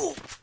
Ooh.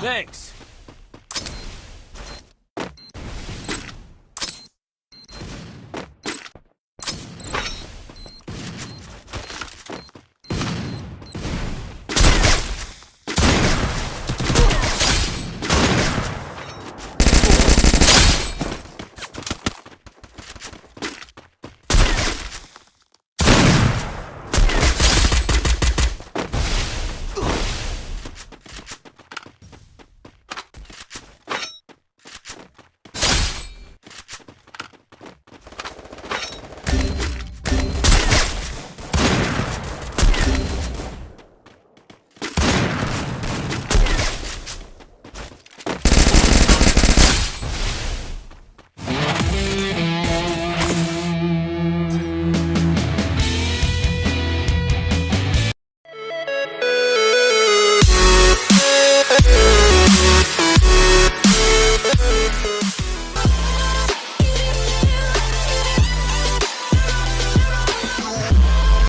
Thanks.